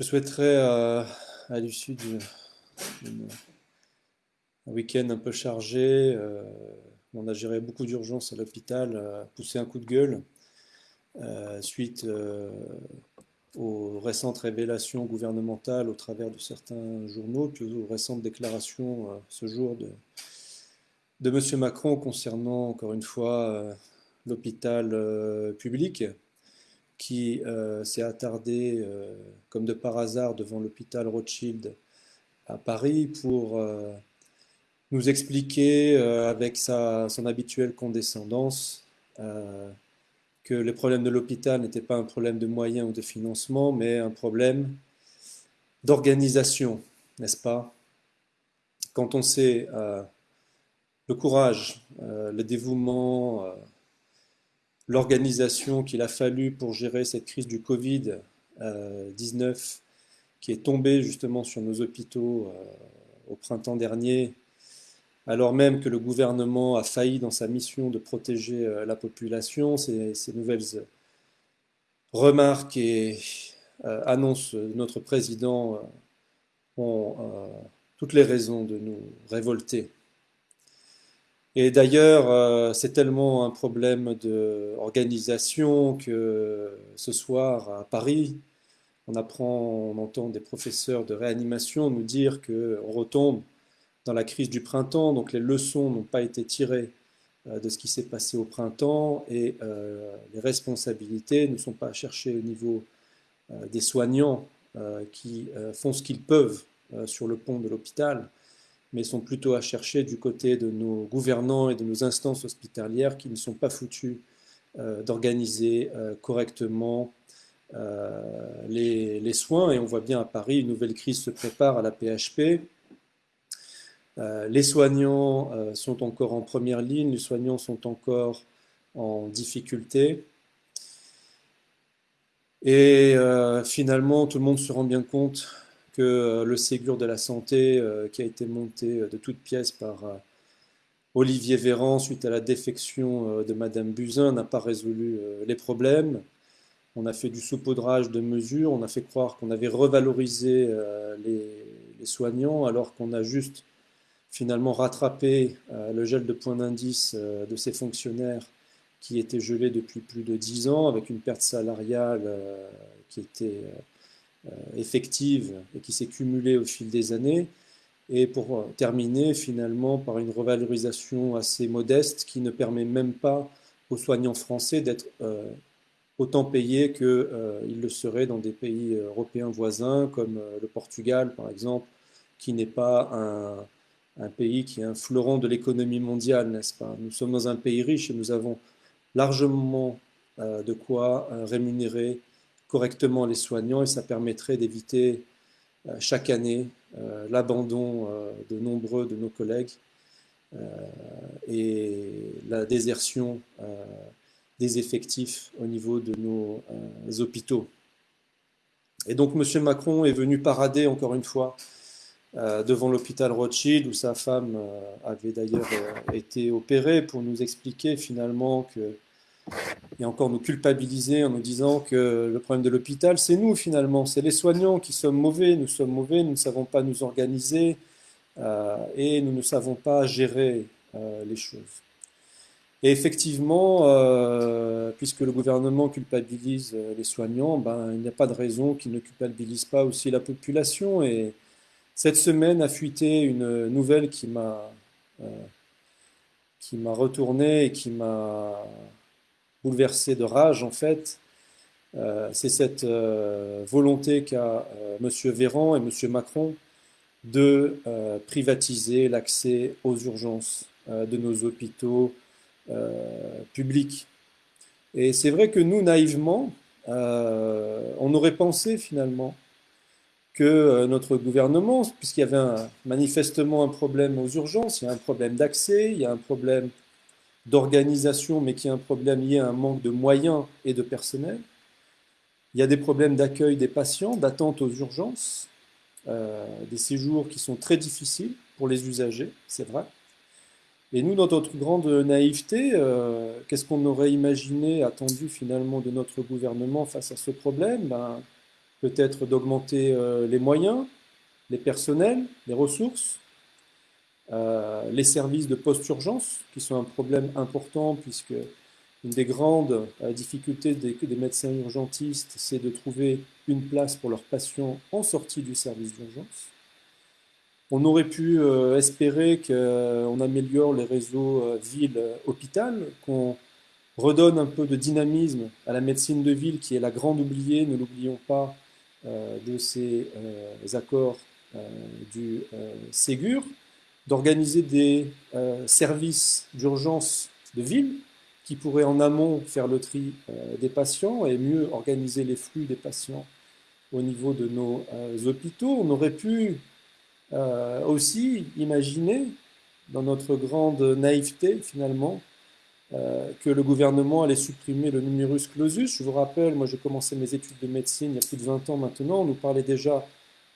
Je souhaiterais, euh, à l'issue d'un week-end un peu chargé, euh, on a géré beaucoup d'urgences à l'hôpital, euh, pousser un coup de gueule suite aux récentes révélations gouvernementales au travers de certains journaux, puis aux récentes déclarations ce jour de, de M. Macron concernant, encore une fois, l'hôpital public qui euh, s'est attardé, euh, comme de par hasard, devant l'hôpital Rothschild à Paris pour euh, nous expliquer, avec sa, son habituelle condescendance, que les problèmes de l'hôpital n'étaient pas un problème de moyens ou de financement, mais un problème d'organisation, n'est-ce pas? Quand on sait le courage, le dévouement, l'organisation qu'il a fallu pour gérer cette crise du Covid-19 euh, qui est tombée justement sur nos hôpitaux euh, au printemps dernier, alors même que le gouvernement a failli dans sa mission de protéger euh, la population, ces, nouvelles remarques et annonces de notre président ont toutes les raisons de nous révolter. Et d'ailleurs, euh, c'est tellement un problème d'organisation que ce soir à Paris, on apprend, on entend des professeurs de réanimation nous dire qu'on retombe dans la crise du printemps, donc les leçons n'ont pas été tirées euh, de ce qui s'est passé au printemps et euh, les responsabilités ne sont pas cherchées au niveau des soignants qui font ce qu'ils peuvent sur le pont de l'hôpital mais sont plutôt à chercher du côté de nos gouvernants et de nos instances hospitalières qui ne sont pas foutus euh, d'organiser euh, correctement euh, les, soins. Et on voit bien à Paris, une nouvelle crise se prépare à la PHP. les soignants sont encore en première ligne, les soignants sont encore en difficulté. Et finalement, tout le monde se rend bien compte que euh, le Ségur de la santé, euh, qui a été monté euh, de toutes pièces par Olivier Véran suite à la défection de Madame Buzyn, n'a pas résolu les problèmes. On a fait du saupoudrage de mesures, on a fait croire qu'on avait revalorisé les, soignants, alors qu'on a juste finalement rattrapé le gel de points d'indice de ces fonctionnaires qui étaient gelés depuis plus de dix ans, avec une perte salariale qui était effective et qui s'est cumulée au fil des années, et pour euh, terminer finalement par une revalorisation assez modeste qui ne permet même pas aux soignants français d'être euh, autant payés qu'ils le seraient dans des pays européens voisins comme le Portugal par exemple, qui n'est pas un, un, pays qui est un fleuron de l'économie mondiale, n'est-ce pas? Nous sommes dans un pays riche et nous avons largement de quoi rémunérer correctement les soignants et ça permettrait d'éviter euh, chaque année euh, l'abandon euh, de nombreux de nos collègues et la désertion des effectifs au niveau de nos hôpitaux. Et donc M. Macron est venu parader encore une fois devant l'hôpital Rothschild où sa femme avait d'ailleurs été opérée pour nous expliquer finalement que et encore nous culpabiliser en nous disant que le problème de l'hôpital, c'est nous finalement, c'est les soignants qui sommes mauvais, nous sommes mauvais, nous ne savons pas nous organiser euh, et nous ne savons pas gérer euh, les choses. Et effectivement, euh, puisque le gouvernement culpabilise les soignants, ben, il n'y a pas de raison qu'il ne culpabilise pas aussi la population. Et cette semaine a fuité une nouvelle qui m'a retourné et qui m'a bouleversé de rage, en fait, euh, c'est cette euh, volonté qu'a euh, M. Véran et M. Macron de privatiser l'accès aux urgences de nos hôpitaux publics. Et c'est vrai que nous, naïvement, on aurait pensé finalement que notre gouvernement, puisqu'il y avait manifestement un problème aux urgences, il y a un problème d'accès, il y a un problème d'organisation, mais qui est un problème lié à un manque de moyens et de personnel. Il y a des problèmes d'accueil des patients, d'attente aux urgences, euh, des séjours qui sont très difficiles pour les usagers, c'est vrai. Et nous, dans notre grande naïveté, euh, qu'est-ce qu'on aurait imaginé, attendu finalement de notre gouvernement face à ce problème? Ben, peut-être d'augmenter les moyens, les personnels, les ressources, les services de post-urgence, qui sont un problème important puisque une des grandes difficultés des, médecins urgentistes, c'est de trouver une place pour leurs patients en sortie du service d'urgence. On aurait pu euh, espérer qu'on améliore les réseaux euh, ville-hôpital, qu'on redonne un peu de dynamisme à la médecine de ville qui est la grande oubliée, ne l'oublions pas, euh, de ces accords du Ségur, d'organiser des services d'urgence de ville qui pourraient en amont faire le tri des patients et mieux organiser les flux des patients au niveau de nos hôpitaux. On aurait pu euh, aussi imaginer, dans notre grande naïveté finalement, euh, que le gouvernement allait supprimer le numerus clausus. Je vous rappelle, moi j'ai commencé mes études de médecine il y a plus de 20 ans maintenant, on nous parlait déjà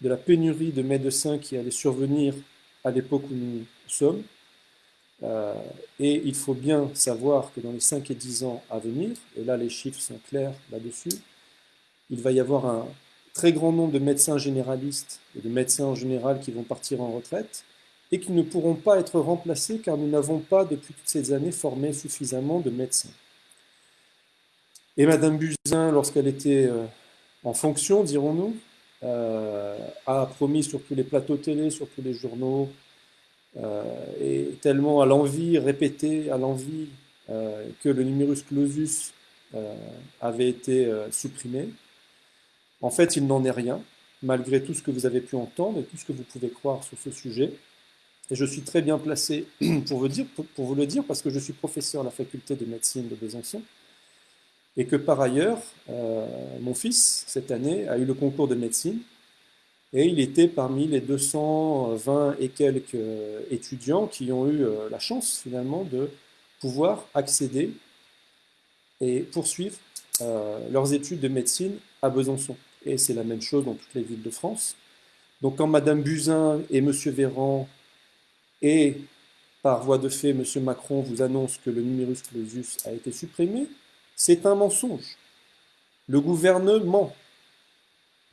de la pénurie de médecins qui allait survenir à l'époque où nous sommes. Euh, et il faut bien savoir que dans les 5 et 10 ans à venir, et là les chiffres sont clairs là-dessus, il va y avoir un, très grand nombre de médecins généralistes et de médecins en général qui vont partir en retraite et qui ne pourront pas être remplacés car nous n'avons pas depuis toutes ces années formé suffisamment de médecins. Et Madame Buzyn, lorsqu'elle était euh, en fonction, dirons-nous, a promis sur tous les plateaux télé, sur tous les journaux, euh, et tellement à l'envie, répété à l'envie, que le numerus clausus avait été supprimé. En fait, il n'en est rien, malgré tout ce que vous avez pu entendre et tout ce que vous pouvez croire sur ce sujet. Et je suis très bien placé pour vous, pour vous le dire, parce que je suis professeur à la faculté de médecine de Besançon, et que par ailleurs, euh, mon fils, cette année, a eu le concours de médecine, et il était parmi les 220 et quelques étudiants qui ont eu euh, la chance, finalement, de pouvoir accéder et poursuivre euh, leurs études de médecine à Besançon et c'est la même chose dans toutes les villes de France. Donc quand Madame Buzyn et Monsieur Véran et par voie de fait Monsieur Macron vous annoncent que le numerus clausus a été supprimé, c'est un mensonge. Le gouvernement,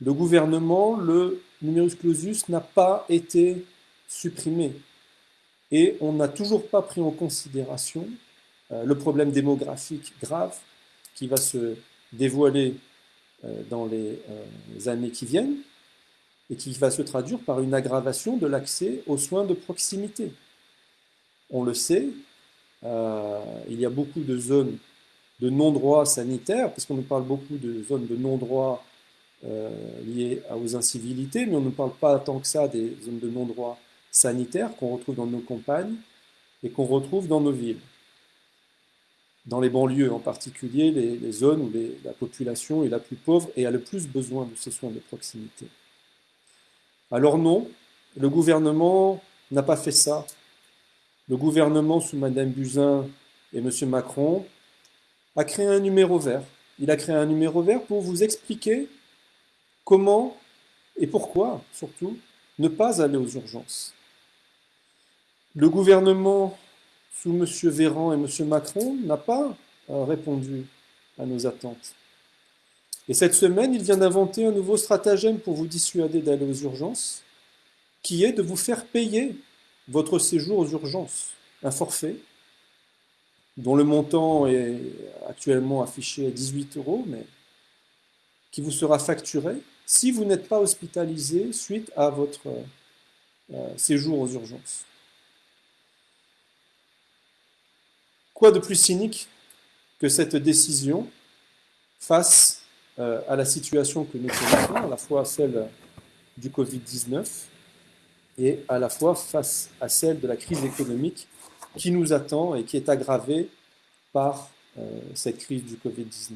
le gouvernement, le numerus clausus n'a pas été supprimé. Et on n'a toujours pas pris en considération euh, le problème démographique grave qui va se dévoiler euh, dans les euh, années qui viennent et qui va se traduire par une aggravation de l'accès aux soins de proximité. On le sait, il y a beaucoup de zones de non-droit sanitaire, parce qu'on nous parle beaucoup de zones de non-droit liées aux incivilités, mais on ne parle pas tant que ça des zones de non-droit sanitaire qu'on retrouve dans nos campagnes et qu'on retrouve dans nos villes dans les banlieues en particulier, les, zones où la population est la plus pauvre et a le plus besoin de ces soins de proximité. Alors non, le gouvernement n'a pas fait ça. Le gouvernement sous Mme Buzyn et M. Macron a créé un numéro vert. Il a créé un numéro vert pour vous expliquer comment et pourquoi, surtout, ne pas aller aux urgences. Le gouvernement sous M. Véran et M. Macron n'a pas euh, répondu à nos attentes. Et cette semaine, il vient d'inventer un nouveau stratagème pour vous dissuader d'aller aux urgences, qui est de vous faire payer votre séjour aux urgences, un forfait dont le montant est actuellement affiché à 18 euros, mais qui vous sera facturé si vous n'êtes pas hospitalisé suite à votre euh, séjour aux urgences. Quoi de plus cynique que cette décision face euh, à la situation que nous connaissons, à la fois celle du Covid-19 et à la fois face à celle de la crise économique qui nous attend et qui est aggravée par euh, cette crise du Covid-19.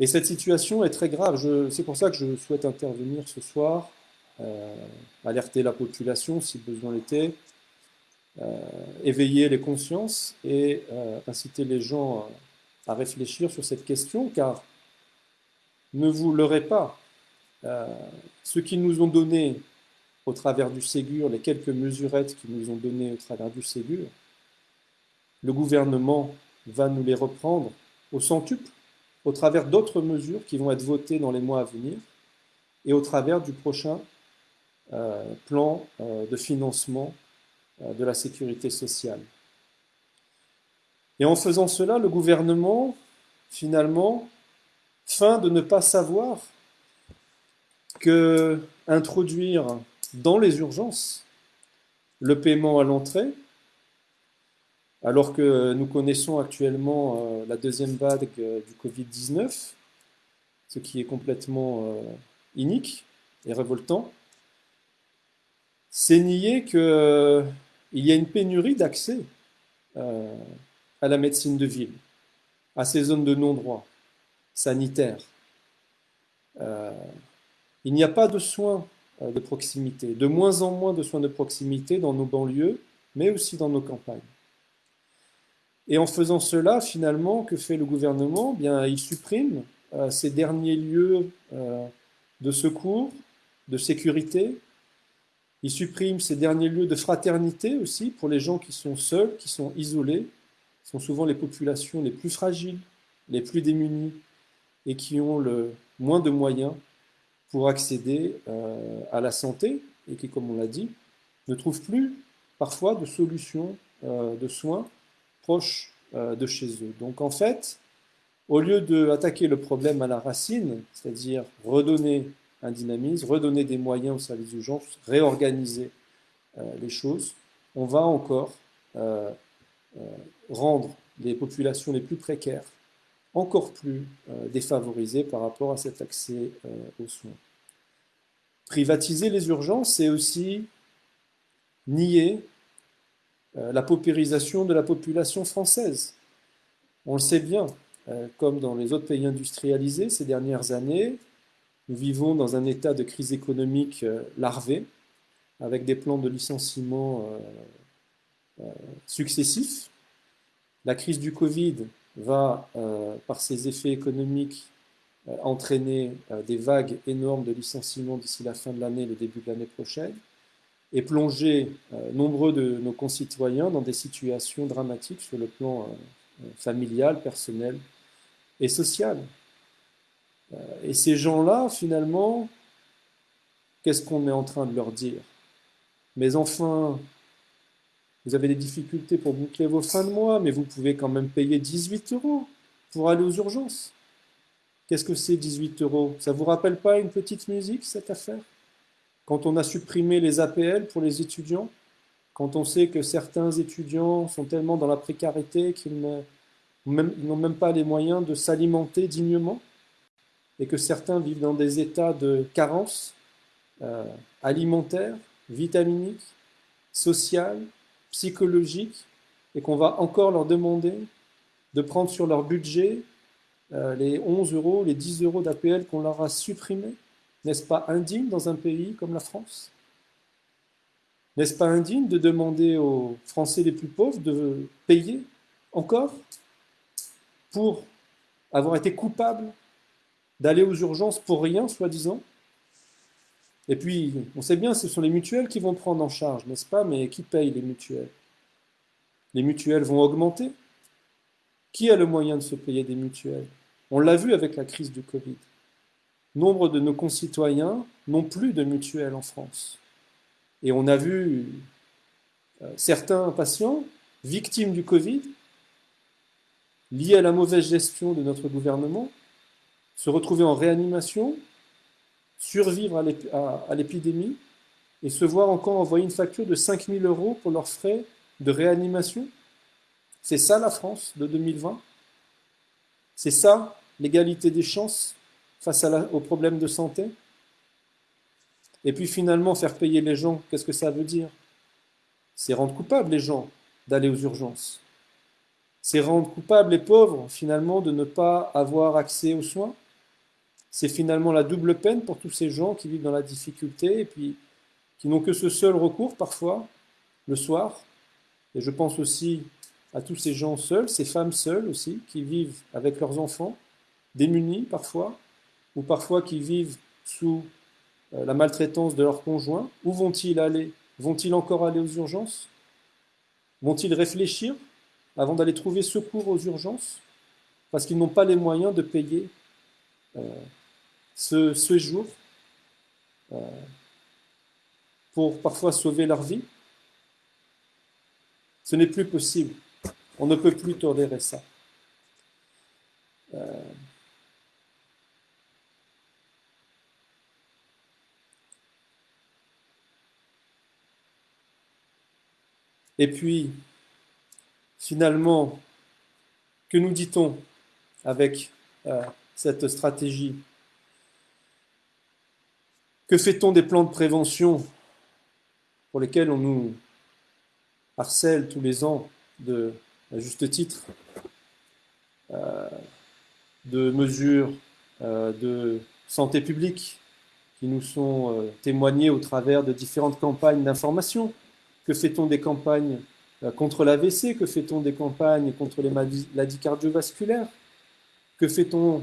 Et cette situation est très grave. C'est pour ça que je souhaite intervenir ce soir, euh, alerter la population si besoin l'était, euh, éveiller les consciences et inciter les gens à réfléchir sur cette question, car ne vous leurrez pas, ce qu'ils nous ont donné au travers du Ségur, les quelques mesurettes qu'ils nous ont données au travers du Ségur, le gouvernement va nous les reprendre au centuple au travers d'autres mesures qui vont être votées dans les mois à venir et au travers du prochain euh, plan euh, de financement euh, de la sécurité sociale. Et en faisant cela, le gouvernement, finalement, feint de ne pas savoir que introduire dans les urgences le paiement à l'entrée, alors que nous connaissons actuellement la deuxième vague du Covid-19, ce qui est complètement inique et révoltant, c'est nier qu'il euh, y a une pénurie d'accès euh, à la médecine de ville, à ces zones de non-droit sanitaires. Euh, il n'y a pas de soins de proximité, de moins en moins de soins de proximité dans nos banlieues, mais aussi dans nos campagnes. Et en faisant cela, finalement, que fait le gouvernement? Bien, il supprime ces derniers lieux de secours, de sécurité, il supprime ces derniers lieux de fraternité aussi pour les gens qui sont seuls, qui sont isolés. Ce sont souvent les populations les plus fragiles, les plus démunies et qui ont le moins de moyens pour accéder euh, à la santé et qui, comme on l'a dit, ne trouvent plus parfois de solutions euh, de soins proches euh, de chez eux. Donc en fait, au lieu d'attaquer le problème à la racine, c'est-à-dire redonner un dynamisme, redonner des moyens au service d'urgence, réorganiser les choses, on va encore rendre les populations les plus précaires encore plus défavorisées par rapport à cet accès aux soins. Privatiser les urgences, c'est aussi nier la paupérisation de la population française. On le sait bien, comme dans les autres pays industrialisés ces dernières années, nous vivons dans un état de crise économique euh, larvé, avec des plans de licenciement euh, euh, successifs. La crise du Covid va, par ses effets économiques, entraîner des vagues énormes de licenciements d'ici la fin de l'année, le début de l'année prochaine, et plonger nombreux de nos concitoyens dans des situations dramatiques sur le plan familial, personnel et social. Euh, et ces gens-là, finalement, qu'est-ce qu'on est en train de leur dire? Mais enfin, vous avez des difficultés pour boucler vos fins de mois, mais vous pouvez quand même payer 18 euros pour aller aux urgences. Qu'est-ce que c'est 18 euros? Ça vous rappelle pas une petite musique, cette affaire? Quand on a supprimé les APL pour les étudiants, quand on sait que certains étudiants sont tellement dans la précarité qu'ils n'ont même pas les moyens de s'alimenter dignement, et que certains vivent dans des états de carence euh, alimentaire, vitaminique, sociale, psychologique, et qu'on va encore leur demander de prendre sur leur budget euh, les 11 euros, les 10 euros d'APL qu'on leur a supprimés. N'est-ce pas indigne dans un pays comme la France? N'est-ce pas indigne de demander aux Français les plus pauvres de payer encore pour avoir été coupables d'aller aux urgences pour rien, soi-disant? Et puis, on sait bien, ce sont les mutuelles qui vont prendre en charge, n'est-ce pas? Mais qui paye les mutuelles? Les mutuelles vont augmenter? Qui a le moyen de se payer des mutuelles? On l'a vu avec la crise du Covid. Nombre de nos concitoyens n'ont plus de mutuelles en France. Et on a vu euh, certains patients victimes du Covid, liés à la mauvaise gestion de notre gouvernement, se retrouver en réanimation, survivre à l'épidémie et se voir encore envoyer une facture de 5000 euros pour leurs frais de réanimation. C'est ça la France de 2020 C'est ça l'égalité des chances face aux problèmes de santé? Et puis finalement, faire payer les gens, qu'est-ce que ça veut dire? C'est rendre coupables les gens d'aller aux urgences. C'est rendre coupables les pauvres, finalement, de ne pas avoir accès aux soins c'est finalement la double peine pour tous ces gens qui vivent dans la difficulté et puis qui n'ont que ce seul recours parfois le soir. Et je pense aussi à tous ces gens seuls, ces femmes seules aussi, qui vivent avec leurs enfants, démunis parfois, ou parfois qui vivent sous euh, la maltraitance de leurs conjoints. Où vont-ils aller? Vont-ils encore aller aux urgences? Vont-ils réfléchir avant d'aller trouver secours aux urgences? Parce qu'ils n'ont pas les moyens de payer ce séjour pour parfois sauver leur vie. Ce n'est plus possible. On ne peut plus tolérer ça. Euh, Et puis, finalement, que nous dit-on avec euh, cette stratégie Que fait-on des plans de prévention pour lesquels on nous harcèle tous les ans de, à juste titre, euh, de mesures euh, de santé publique qui nous sont euh, témoignées au travers de différentes campagnes d'information? Que fait-on des campagnes contre l'AVC Que fait-on des campagnes contre les maladies cardiovasculaires Que fait-on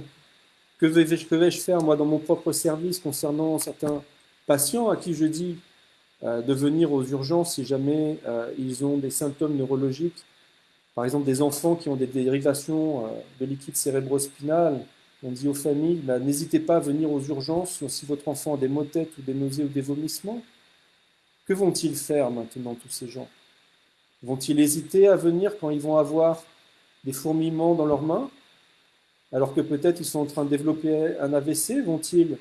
que vais-je faire moi dans mon propre service concernant certains patients à qui je dis euh, de venir aux urgences si jamais euh, ils ont des symptômes neurologiques. Par exemple, des enfants qui ont des dérivations euh, de liquide cérébrospinal. On dit aux familles, bah, n'hésitez pas à venir aux urgences si votre enfant a des maux de tête ou des nausées ou des vomissements. Que vont-ils faire maintenant, tous ces gens? Vont-ils hésiter à venir quand ils vont avoir des fourmillements dans leurs mains? Alors que peut-être ils sont en train de développer un AVC Vont-ils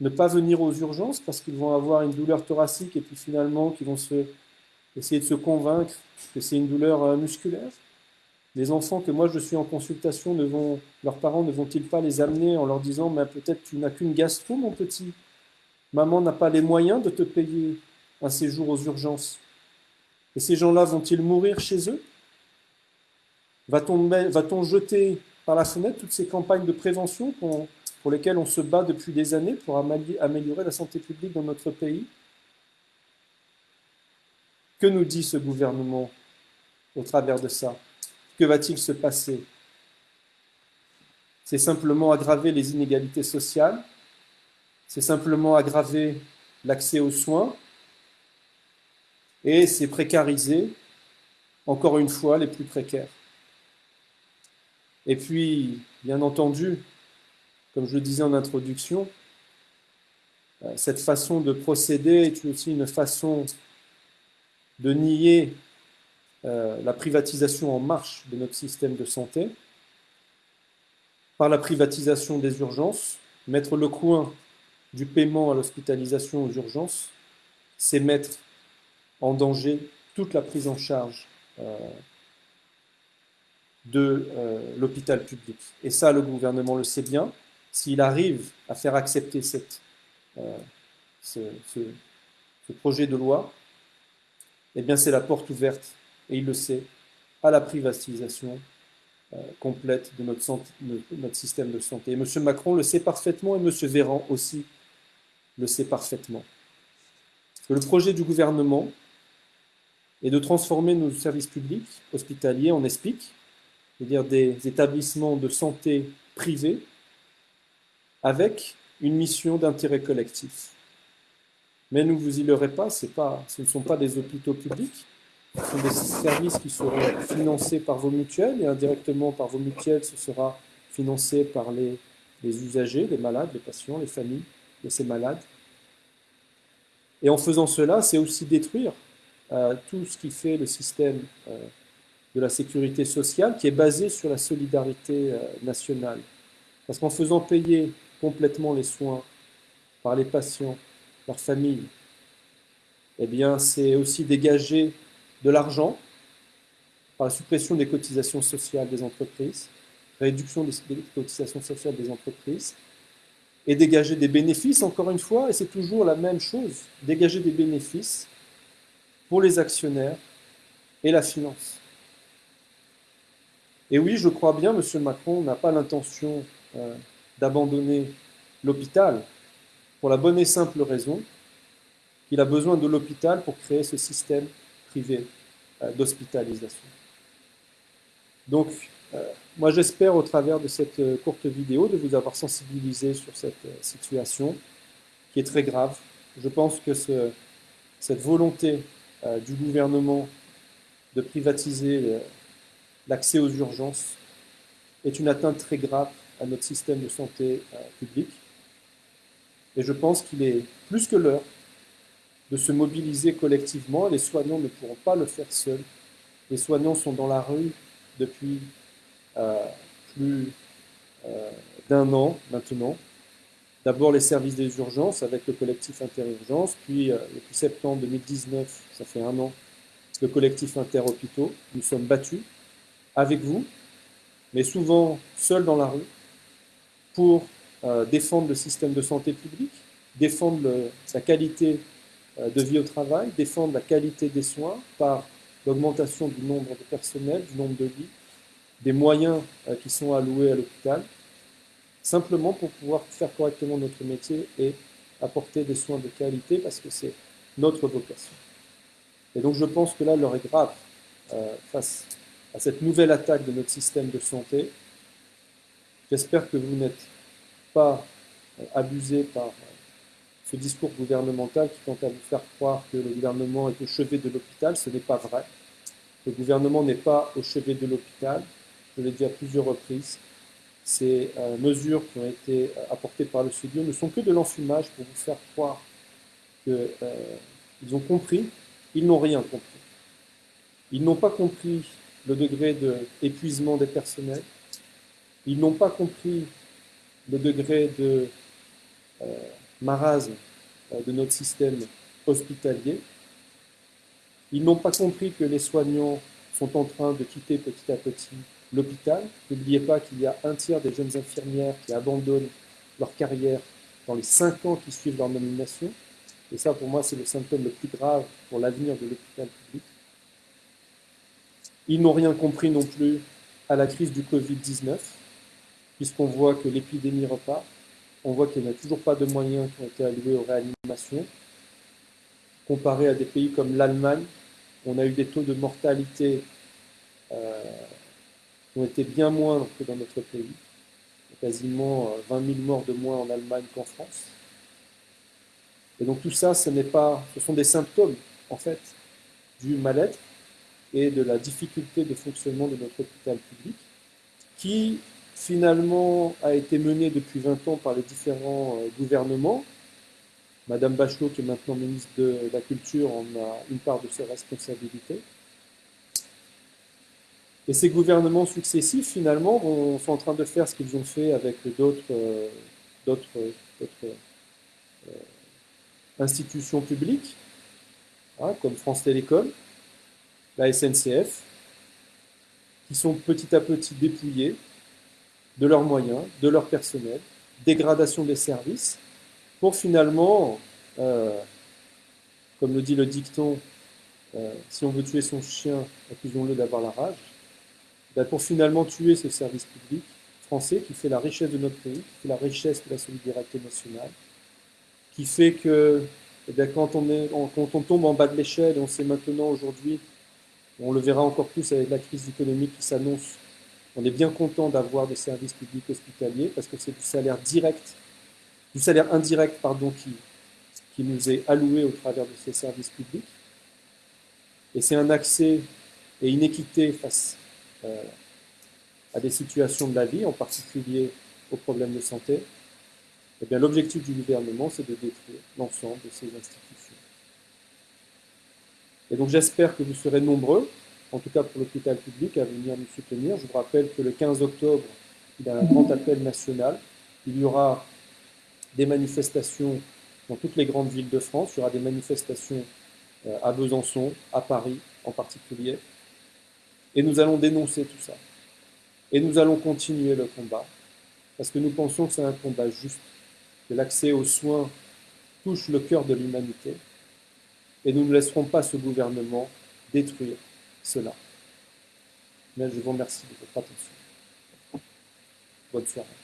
ne pas venir aux urgences parce qu'ils vont avoir une douleur thoracique et puis finalement qu'ils vont essayer de se convaincre que c'est une douleur euh, musculaire? Les enfants que moi je suis en consultation, leurs parents ne vont-ils pas les amener en leur disant mais peut-être tu n'as qu'une gastro mon petit, maman n'a pas les moyens de te payer un séjour aux urgences. Et ces gens-là vont-ils mourir chez eux? Va-t-on va jeter par la fenêtre toutes ces campagnes de prévention pour lesquels on se bat depuis des années pour améliorer la santé publique dans notre pays. Que nous dit ce gouvernement au travers de ça? Que va-t-il se passer? C'est simplement aggraver les inégalités sociales, c'est simplement aggraver l'accès aux soins, et c'est précariser, encore une fois, les plus précaires. Et puis, bien entendu, comme je le disais en introduction, euh, cette façon de procéder est aussi une façon de nier euh, la privatisation en marche de notre système de santé par la privatisation des urgences. Mettre le coin du paiement à l'hospitalisation aux urgences, c'est mettre en danger toute la prise en charge euh, de l'hôpital public. Et ça, le gouvernement le sait bien s'il arrive à faire accepter euh, ce, projet de loi, eh bien c'est la porte ouverte, et il le sait, à la privatisation euh, complète de notre, système de santé. Et M. Macron le sait parfaitement, et M. Véran aussi le sait parfaitement. Le projet du gouvernement est de transformer nos services publics hospitaliers en ESPIC, c'est-à-dire des établissements de santé privés avec une mission d'intérêt collectif. Mais ne vous y leurrez pas, pas, ce ne sont pas des hôpitaux publics, ce sont des services qui seront financés par vos mutuelles et indirectement par vos mutuelles, ce sera financé par les, usagers, les malades, les patients, les familles de ces malades. Et en faisant cela, c'est aussi détruire euh, tout ce qui fait le système euh, de la sécurité sociale qui est basé sur la solidarité euh, nationale. Parce qu'en faisant payer complètement les soins par les patients, leurs familles, eh bien, c'est aussi dégager de l'argent par la suppression des cotisations sociales des entreprises, réduction des cotisations sociales des entreprises, et dégager des bénéfices, encore une fois, et c'est toujours la même chose, dégager des bénéfices pour les actionnaires et la finance. Et oui, je crois bien, M. Macron n'a pas l'intention euh, d'abandonner l'hôpital pour la bonne et simple raison qu'il a besoin de l'hôpital pour créer ce système privé euh, d'hospitalisation. Donc, euh, moi j'espère au travers de cette courte vidéo de vous avoir sensibilisé sur cette situation qui est très grave. Je pense que ce, cette volonté du gouvernement de privatiser l'accès aux urgences est une atteinte très grave à notre système de santé euh, public. Et je pense qu'il est plus que l'heure de se mobiliser collectivement. Les soignants ne pourront pas le faire seuls. Les soignants sont dans la rue depuis euh, plus euh, d'un an maintenant. D'abord les services des urgences avec le collectif Interurgence, puis depuis septembre 2019, ça fait un an, le collectif Interhôpitaux. Nous sommes battus avec vous, mais souvent seuls dans la rue, pour euh, défendre le système de santé publique, défendre sa qualité euh, de vie au travail, défendre la qualité des soins par l'augmentation du nombre de personnel, du nombre de lits, des moyens euh, qui sont alloués à l'hôpital, simplement pour pouvoir faire correctement notre métier et apporter des soins de qualité parce que c'est notre vocation. Et donc je pense que là, l'heure est grave face à cette nouvelle attaque de notre système de santé. J'espère que vous n'êtes pas euh, abusé par euh, ce discours gouvernemental qui tente à vous faire croire que le gouvernement est au chevet de l'hôpital. Ce n'est pas vrai. Le gouvernement n'est pas au chevet de l'hôpital. Je l'ai dit à plusieurs reprises. Ces euh, mesures qui ont été apportées par le CDO ne sont que de l'enfumage pour vous faire croire qu'ils ont compris. Ils n'ont rien compris. Ils n'ont pas compris le degré d'épuisement des personnels. Ils n'ont pas compris le degré de euh, marasme euh, de notre système hospitalier. Ils n'ont pas compris que les soignants sont en train de quitter petit à petit l'hôpital. N'oubliez pas qu'il y a un tiers des jeunes infirmières qui abandonnent leur carrière dans les cinq ans qui suivent leur nomination. Et ça, pour moi, c'est le symptôme le plus grave pour l'avenir de l'hôpital public. Ils n'ont rien compris non plus à la crise du Covid-19, puisqu'on voit que l'épidémie repart, on voit qu'il n'y a toujours pas de moyens qui ont été alloués aux réanimations. Comparé à des pays comme l'Allemagne, on a eu des taux de mortalité euh, qui ont été bien moindres que dans notre pays. Quasiment 20 euh, 000 morts de moins en Allemagne qu'en France. Et donc tout ça, ce, pas, ce sont des symptômes, en fait, du mal-être et de la difficulté de fonctionnement de notre hôpital public, qui finalement a été mené depuis 20 ans par les différents euh, gouvernements. Madame Bachelot, qui est maintenant ministre de la Culture, en a une part de ses responsabilités. Et ces gouvernements successifs, finalement, sont en train de faire ce qu'ils ont fait avec d'autres euh, euh, institutions publiques, hein, comme France Télécom, la SNCF, qui sont petit à petit dépouillés de leurs moyens, de leur personnel, dégradation des services, pour finalement, euh, comme le dit le dicton, euh, si on veut tuer son chien, accusons-le d'avoir la rage, ben, pour finalement tuer ce service public français qui fait la richesse de notre pays, qui fait la richesse de la solidarité nationale, qui fait que eh bien, quand, on quand on tombe en bas de l'échelle, et on sait maintenant aujourd'hui on le verra encore plus avec la crise économique qui s'annonce. On est bien content d'avoir des services publics hospitaliers parce que c'est du salaire direct, du salaire indirect pardon, qui, nous est alloué au travers de ces services publics. Et c'est un accès et une équité face euh, à des situations de la vie, en particulier aux problèmes de santé. Eh l'objectif du gouvernement, c'est de détruire l'ensemble de ces institutions. Et donc j'espère que vous serez nombreux, en tout cas pour l'hôpital public, à venir nous soutenir. Je vous rappelle que le 15 octobre, il y a un grand appel national. Il y aura des manifestations dans toutes les grandes villes de France. Il y aura des manifestations euh, à Besançon, à Paris en particulier. Et nous allons dénoncer tout ça. Et nous allons continuer le combat, parce que nous pensons que c'est un combat juste, que l'accès aux soins touche le cœur de l'humanité, et nous ne laisserons pas ce gouvernement détruire cela. Mais je vous remercie de votre attention. Bonne soirée.